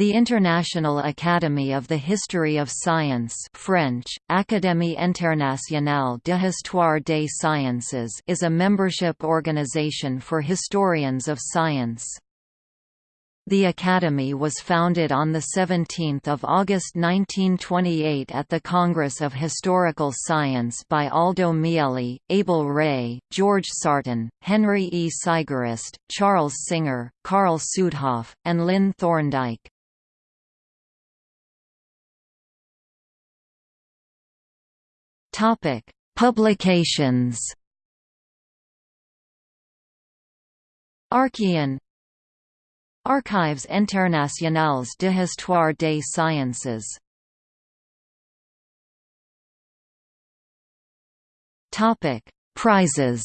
The International Academy of the History of Science French, Académie internationale de histoire des sciences is a membership organization for historians of science. The Academy was founded on 17 August 1928 at the Congress of Historical Science by Aldo Mieli, Abel Rey, George Sarton, Henry E. Sigerist, Charles Singer, Karl Sudhoff, and Lynn Thorndike. Topic: Publications. Archeion Archives internationales de histoire des sciences. Topic: Prizes.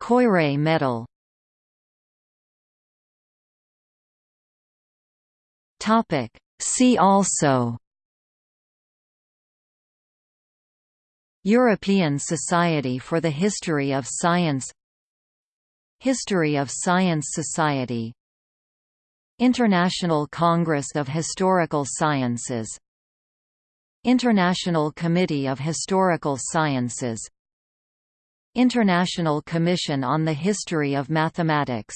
Koyré Medal. Topic: See also European Society for the History of Science History of Science Society International Congress of Historical Sciences International Committee of Historical Sciences International Commission on the History of Mathematics